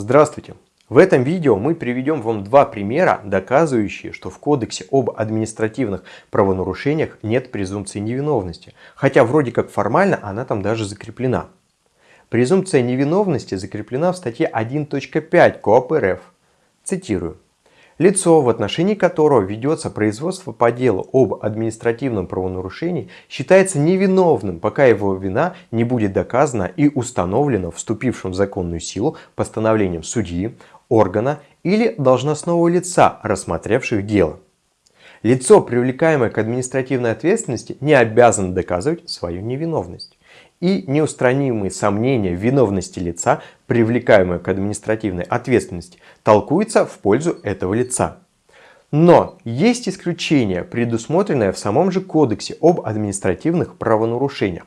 Здравствуйте! В этом видео мы приведем вам два примера, доказывающие, что в Кодексе об административных правонарушениях нет презумпции невиновности, хотя вроде как формально она там даже закреплена. Презумпция невиновности закреплена в статье 1.5 КОАП РФ. Цитирую. Лицо, в отношении которого ведется производство по делу об административном правонарушении, считается невиновным, пока его вина не будет доказана и установлена вступившим в законную силу постановлением судьи, органа или должностного лица, рассмотревших дело. Лицо, привлекаемое к административной ответственности, не обязано доказывать свою невиновность и неустранимые сомнения виновности лица, привлекаемые к административной ответственности, толкуются в пользу этого лица. Но есть исключение, предусмотренное в самом же Кодексе об административных правонарушениях.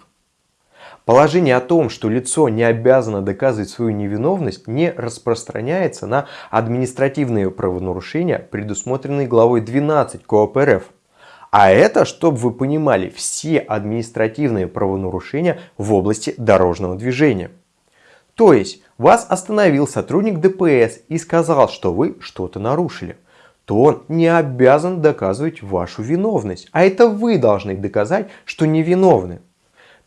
Положение о том, что лицо не обязано доказывать свою невиновность, не распространяется на административные правонарушения, предусмотренные главой 12 КОАП РФ. А это, чтобы вы понимали, все административные правонарушения в области дорожного движения. То есть, вас остановил сотрудник ДПС и сказал, что вы что-то нарушили то он не обязан доказывать вашу виновность. А это вы должны доказать, что невиновны.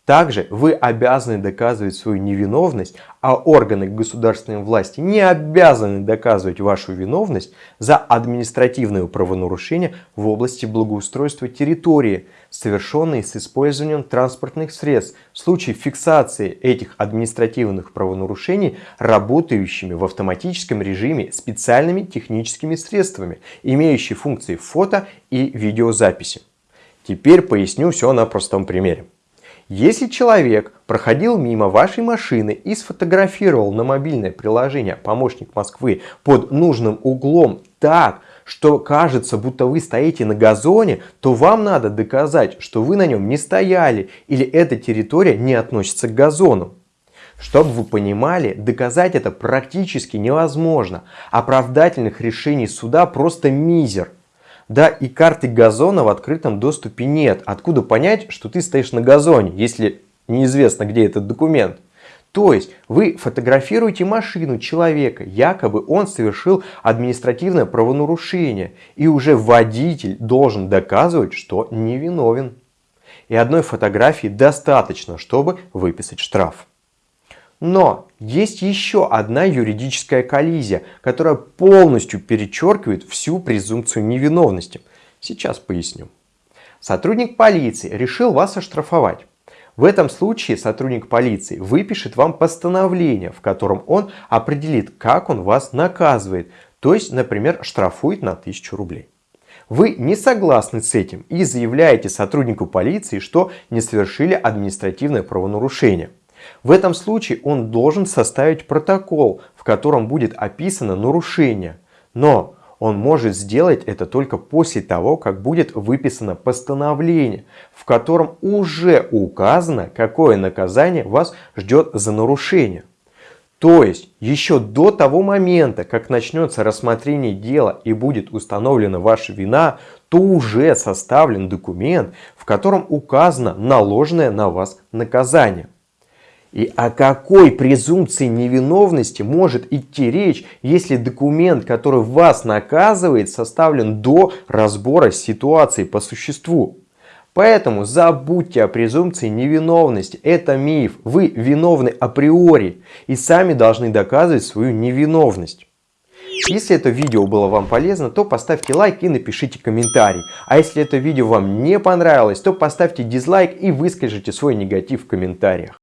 Также вы обязаны доказывать свою невиновность, а органы государственной власти не обязаны доказывать вашу виновность за административное правонарушение в области благоустройства территории, совершенные с использованием транспортных средств в случае фиксации этих административных правонарушений работающими в автоматическом режиме специальными техническими средствами, имеющими функции фото и видеозаписи. Теперь поясню все на простом примере. Если человек проходил мимо вашей машины и сфотографировал на мобильное приложение «Помощник Москвы» под нужным углом так, что кажется, будто вы стоите на газоне, то вам надо доказать, что вы на нем не стояли или эта территория не относится к газону. Чтобы вы понимали, доказать это практически невозможно. Оправдательных решений суда просто мизер. Да, и карты газона в открытом доступе нет. Откуда понять, что ты стоишь на газоне, если неизвестно, где этот документ? То есть вы фотографируете машину человека, якобы он совершил административное правонарушение, и уже водитель должен доказывать, что невиновен. И одной фотографии достаточно, чтобы выписать штраф. Но есть еще одна юридическая коллизия, которая полностью перечеркивает всю презумпцию невиновности. Сейчас поясню. Сотрудник полиции решил вас оштрафовать. В этом случае сотрудник полиции выпишет вам постановление, в котором он определит, как он вас наказывает. То есть, например, штрафует на 1000 рублей. Вы не согласны с этим и заявляете сотруднику полиции, что не совершили административное правонарушение. В этом случае он должен составить протокол, в котором будет описано нарушение. Но он может сделать это только после того, как будет выписано постановление, в котором уже указано, какое наказание вас ждет за нарушение. То есть, еще до того момента, как начнется рассмотрение дела и будет установлена ваша вина, то уже составлен документ, в котором указано наложенное на вас наказание. И о какой презумпции невиновности может идти речь, если документ, который вас наказывает, составлен до разбора ситуации по существу? Поэтому забудьте о презумпции невиновности. Это миф. Вы виновны априори и сами должны доказывать свою невиновность. Если это видео было вам полезно, то поставьте лайк и напишите комментарий. А если это видео вам не понравилось, то поставьте дизлайк и выскажите свой негатив в комментариях.